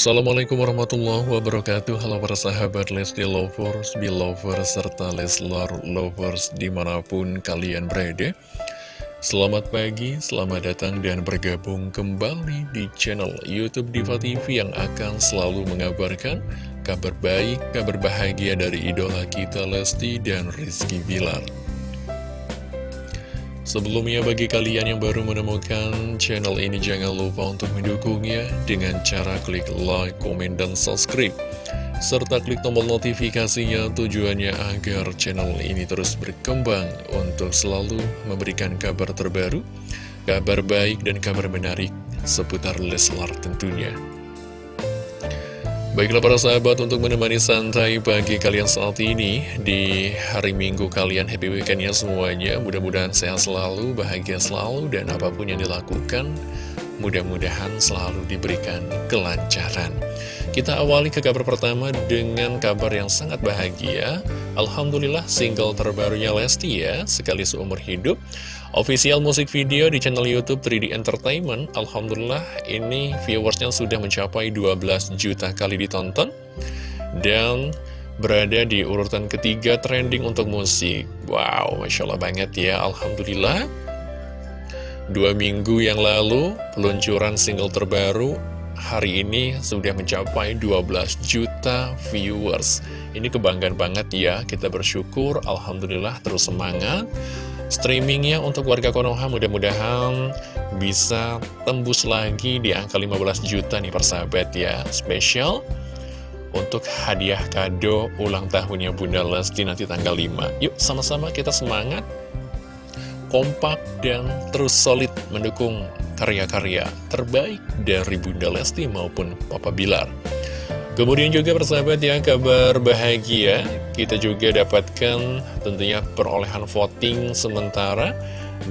Assalamualaikum warahmatullahi wabarakatuh. Halo para sahabat Lesti Lovers, Belovers, serta Leslar Lovers di mana pun kalian berada. Selamat pagi, selamat datang dan bergabung kembali di channel Youtube Diva TV yang akan selalu mengabarkan kabar baik, kabar bahagia dari idola kita Lesti dan Rizky Bilar Sebelumnya bagi kalian yang baru menemukan channel ini jangan lupa untuk mendukungnya dengan cara klik like, komen, dan subscribe serta klik tombol notifikasinya tujuannya agar channel ini terus berkembang untuk selalu memberikan kabar terbaru, kabar baik dan kabar menarik seputar Leslar tentunya. Baiklah para sahabat untuk menemani santai pagi kalian saat ini Di hari minggu kalian happy weekendnya semuanya. Mudah-mudahan sehat selalu, bahagia selalu Dan apa pun yang dilakukan Mudah-mudahan selalu diberikan kelancaran. Kita awali ke kabar pertama dengan kabar yang sangat bahagia. Alhamdulillah single terbarunya Lesti ya Sekali seumur hidup. Official musik video di channel Youtube 3D Entertainment. Alhamdulillah ini viewersnya sudah mencapai 12 juta kali ditonton. Dan berada di urutan ketiga trending untuk musik. Wow, Masya Allah banget ya Alhamdulillah Dua minggu yang lalu peluncuran single terbaru Hari ini sudah mencapai 12 juta viewers. Ini kebanggaan banget ya Kita bersyukur Alhamdulillah terus semangat. Streamingnya untuk warga Konoha mudah-mudahan bisa tembus lagi di angka 15 juta nih persahabat ya. Spesial untuk hadiah kado ulang tahunnya Bunda Lesti nanti tanggal 5 Yuk sama-sama kita semangat Kompak dan terus solid mendukung karya-karya terbaik dari Bunda Lesti maupun Papa Bilar. Kemudian juga persahabat ya kabar bahagia kita juga dapatkan tentunya perolehan voting sementara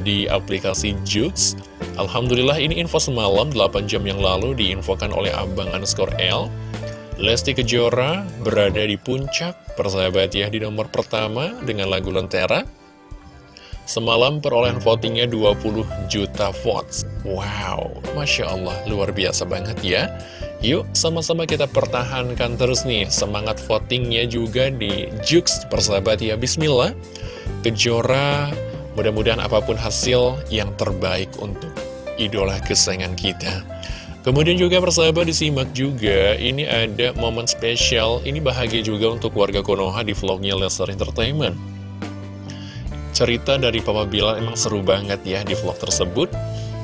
di aplikasi Jux. Alhamdulillah ini info semalam 8 jam yang lalu diinfokan oleh Abang underscore L. Lesti Kejora berada di puncak persahabat ya di nomor pertama dengan lagu Lentera Semalam perolehan votingnya 20 juta votes. Wow, Masya Allah, luar biasa banget ya. Yuk, sama-sama kita pertahankan terus nih Semangat votingnya juga di Jux persahabat ya Bismillah. Kejora, mudah-mudahan apa pun hasil yang terbaik untuk idola kesayangan kita. Kemudian juga persahabat disimak juga Ini ada momen spesial Ini bahagia juga untuk warga Konoha di vlognya Lesser Entertainment cerita dari Papa Bilar emang seru banget ya di vlog tersebut.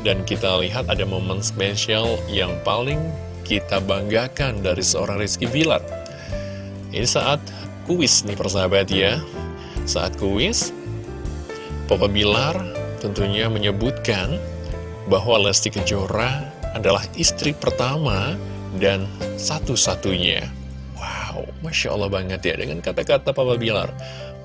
Dan kita lihat ada momen spesial yang paling kita banggakan dari seorang Rizky Bilar. Ini saat kuis nih persahabat ya. Saat kuis, Papa Bilar tentunya menyebutkan bahwa Lesti Kejora adalah istri pertama dan satu-satunya. Wow, Masya Allah banget ya dengan kata-kata Papa Bilar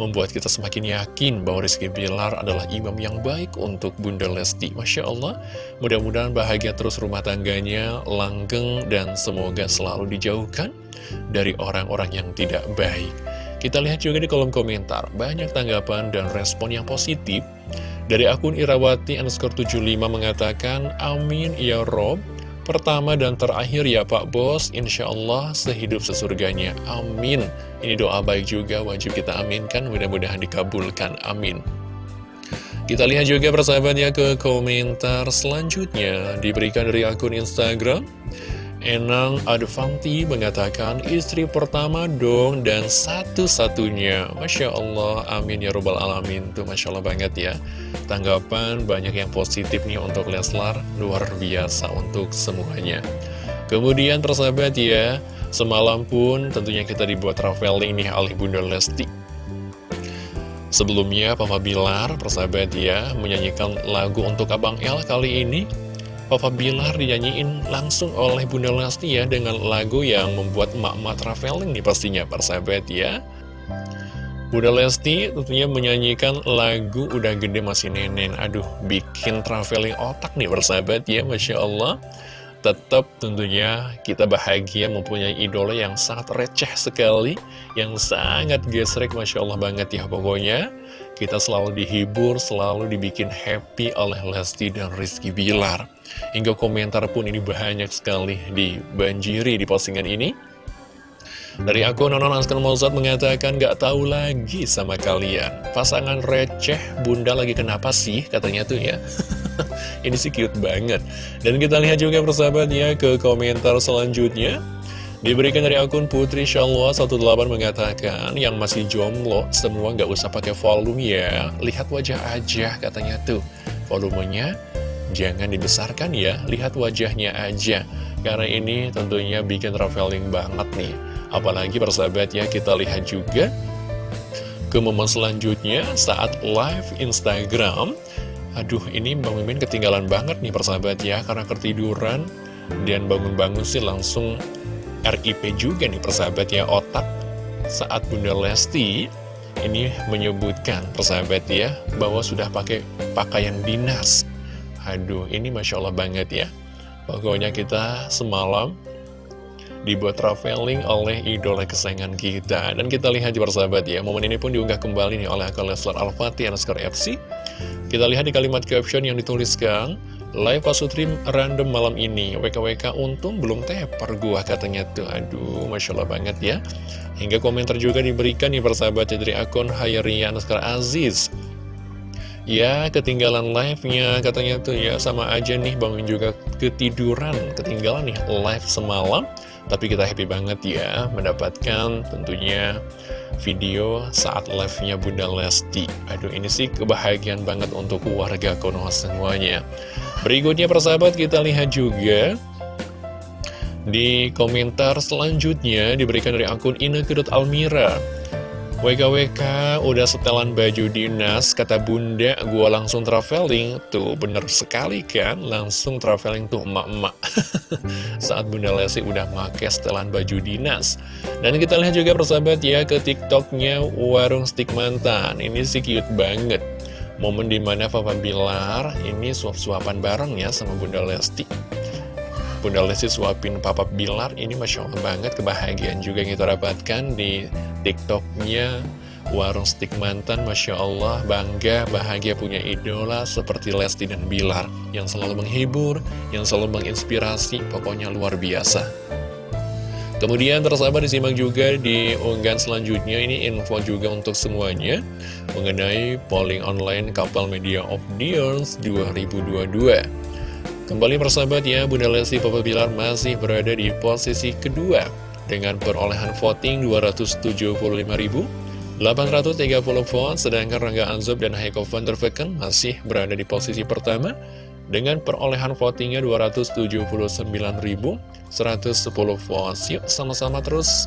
membuat kita semakin yakin bahwa Rizky Bilar adalah imam yang baik untuk Bunda Lesti. Masya Allah, mudah-mudahan bahagia terus rumah tangganya, langgeng, dan semoga selalu dijauhkan dari orang-orang yang tidak baik. Kita lihat juga di kolom komentar, banyak tanggapan dan respon yang positif. Dari akun Irawati underscore 75 mengatakan, Amin ya Rob, pertama dan terakhir ya Pak Bos. Insya Allah sehidup sesurganya. Amin. Ini doa baik juga wajib kita aminkan Mudah-mudahan dikabulkan. Amin. Kita lihat juga persahabatnya ke komentar selanjutnya. Diberikan dari akun Instagram Enang Advanti mengatakan istri pertama dong dan satu-satunya. Masya Allah, amin ya robbal alamin. Tuh Masya Allah banget ya. Tanggapan banyak yang positif nih untuk Leslar Luar biasa untuk semuanya. Kemudian persahabat ya Semalam pun tentunya kita dibuat traveling nih oleh Bunda Lesti. Sebelumnya Papa Bilar persahabat ya Menyanyikan lagu untuk Abang El kali ini Papa Bilar dinyanyiin langsung oleh Bunda Lesti ya dengan lagu yang membuat emak-emak traveling nih pastinya persahabat ya. Bunda Lesti tentunya menyanyikan lagu Udah Gede Masih Nenen. Aduh bikin traveling otak nih persahabat ya Masya Allah Tetap tentunya kita bahagia mempunyai idola yang sangat receh sekali Yang sangat gesrek Masya Allah banget ya pokoknya kita selalu dihibur, selalu dibikin happy oleh Lesti dan Rizky Bilar. Hingga komentar pun ini banyak sekali dibanjiri di postingan ini. Dari akun Nonon Askar Mozart mengatakan gak tahu lagi sama kalian. Pasangan receh, bunda lagi kenapa sih katanya tuh ya. ini sih cute banget. Dan kita lihat juga persahabat ya ke komentar selanjutnya. Diberikan dari akun Putri Shalwa 18 mengatakan yang masih jomblo semua nggak usah pakai volume ya. Lihat wajah aja katanya tuh. Volumenya jangan dibesarkan ya, lihat wajahnya aja. Karena ini tentunya bikin traveling banget nih. Apalagi persahabat ya kita lihat juga ke momen selanjutnya saat live Instagram. Aduh ini Bang Mimin ketinggalan banget nih persahabat ya karena ketiduran. Dan bangun-bangun sih langsung RIP juga nih persahabat ya otak. Saat Bunda Lesti ini menyebutkan persahabat ya bahwa sudah pakai pakaian dinas. Aduh ini Masya Allah banget ya. Pokoknya kita semalam dibuat traveling oleh idola kesayangan kita. Dan kita lihat di persahabat ya momen ini pun diunggah kembali nih oleh akun Leslar Al-Fatih FC kita lihat di kalimat caption yang dituliskan Live Pasutri random malam ini. WKWK untung belum teper gua katanya tuh. Aduh Masya Allah banget ya. Hingga komentar juga diberikan nih persahabatnya dari akun Hayrian Askar Aziz. Ya ketinggalan live-nya katanya tuh ya. Sama aja nih bangun juga ketiduran Ketinggalan nih live semalam Tapi kita happy banget ya mendapatkan tentunya video saat live-nya Bunda Lesti. Aduh ini sih kebahagiaan banget untuk warga Konoha semuanya. Berikutnya persahabat kita lihat juga di komentar selanjutnya diberikan dari akun Inekudut Almira WKWK udah setelan baju dinas, kata bunda gua langsung traveling. Tuh bener sekali kan, langsung traveling tuh emak-emak. Saat bunda Lesi udah make setelan baju dinas. Dan kita lihat juga persahabat ya ke tiktoknya Warung Stik Mantan Ini sih cute banget. Momen di mana Papa Bilar ini suap-suapan bareng ya sama Bunda Lesti Bunda Lesti suapin Papa Bilar ini Masya Allah banget kebahagiaan juga kita dapatkan di tiktoknya Warung Stik Mantan Masya Allah bangga bahagia punya idola seperti Lesti dan Bilar Yang selalu menghibur, yang selalu menginspirasi, pokoknya luar biasa Kemudian tersabar disimak juga di unggahan selanjutnya ini info juga untuk semuanya mengenai polling online Kapal Media of the Years 2022. Kembali persahabat ya, Bunda Lesti Papa Bilar masih berada di posisi kedua dengan perolehan voting 275.830 vote, sedangkan Rangga Anzob dan Heiko van der Vecken masih berada di posisi pertama dengan perolehan votingnya 279.110 votes Yuk sama-sama terus.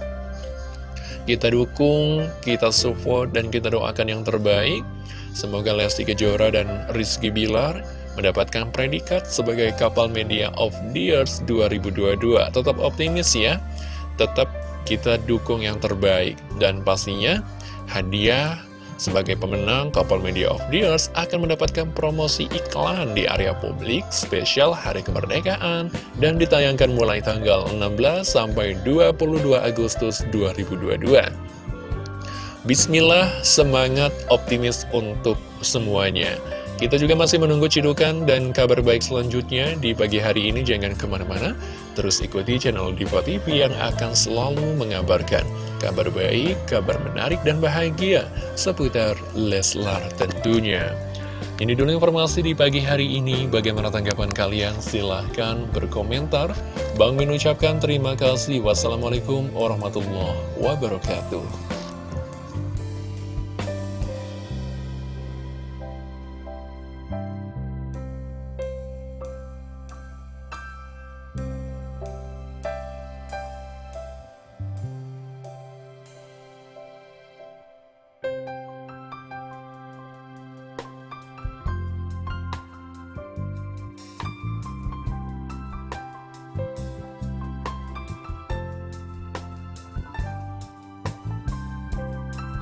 Kita dukung, kita support, dan kita doakan yang terbaik. Semoga Lesti Kejora dan Rizky Bilar mendapatkan predikat sebagai kapal media of the years 2022 Tetap optimis ya, tetap kita dukung yang terbaik Dan pastinya hadiah sebagai pemenang, Couple Media of the Years akan mendapatkan promosi iklan di area publik spesial Hari Kemerdekaan dan ditayangkan mulai tanggal 16 sampai 22 Agustus 2022. Bismillah, semangat optimis untuk semuanya. Kita juga masih menunggu cidukan dan kabar baik selanjutnya di pagi hari ini. Jangan ke mana-mana, terus ikuti channel Diva TV yang akan selalu mengabarkan kabar baik, kabar menarik dan bahagia seputar Leslar tentunya. Ini dulu informasi di pagi hari ini. Bagaimana tanggapan kalian? Silahkan berkomentar. Bang Min ucapkan terima kasih. Wassalamualaikum warahmatullahi wabarakatuh.